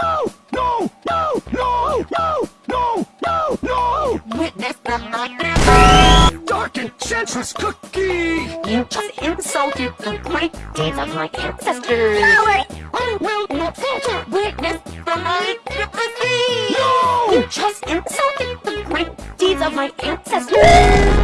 no, no, no, no, no, no, no, no! Witness the nightmare. Dark and senseless cookie! You just insulted the great deeds of my ancestors. I will not falter. Witness the magnificence. No! You just insulted the great deeds of my ancestors.